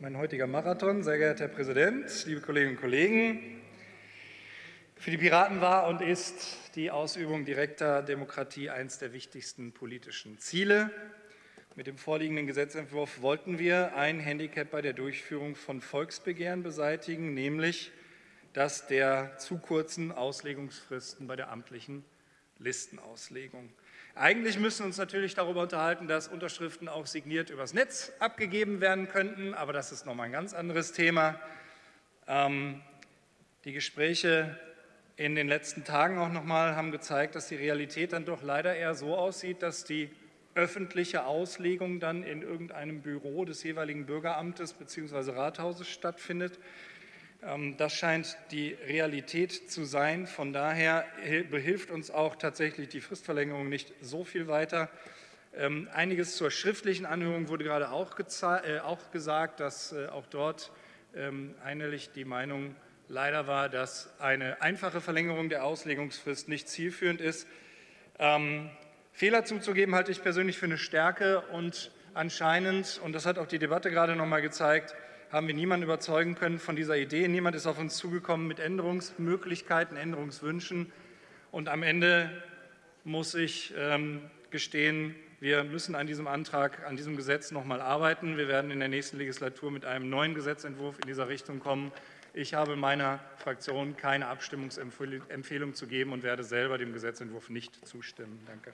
mein heutiger Marathon. Sehr geehrter Herr Präsident, liebe Kolleginnen und Kollegen! Für die Piraten war und ist die Ausübung direkter Demokratie eines der wichtigsten politischen Ziele. Mit dem vorliegenden Gesetzentwurf wollten wir ein Handicap bei der Durchführung von Volksbegehren beseitigen, nämlich das der zu kurzen Auslegungsfristen bei der amtlichen Listenauslegung. Eigentlich müssen wir uns natürlich darüber unterhalten, dass Unterschriften auch signiert übers Netz abgegeben werden könnten, aber das ist nochmal ein ganz anderes Thema. Ähm, die Gespräche in den letzten Tagen auch nochmal haben gezeigt, dass die Realität dann doch leider eher so aussieht, dass die öffentliche Auslegung dann in irgendeinem Büro des jeweiligen Bürgeramtes bzw. Rathauses stattfindet. Ähm, das scheint die Realität zu sein. Von daher behilft uns auch tatsächlich die Fristverlängerung nicht so viel weiter. Ähm, einiges zur schriftlichen Anhörung wurde gerade auch, äh, auch gesagt, dass äh, auch dort ähm, einhellig die Meinung leider war, dass eine einfache Verlängerung der Auslegungsfrist nicht zielführend ist. Ähm, Fehler zuzugeben halte ich persönlich für eine Stärke und anscheinend, und das hat auch die Debatte gerade noch mal gezeigt, haben wir niemanden überzeugen können von dieser Idee. Niemand ist auf uns zugekommen mit Änderungsmöglichkeiten, Änderungswünschen. Und am Ende muss ich ähm, gestehen, wir müssen an diesem Antrag, an diesem Gesetz noch mal arbeiten. Wir werden in der nächsten Legislatur mit einem neuen Gesetzentwurf in dieser Richtung kommen. Ich habe meiner Fraktion keine Abstimmungsempfehlung zu geben und werde selber dem Gesetzentwurf nicht zustimmen. Danke.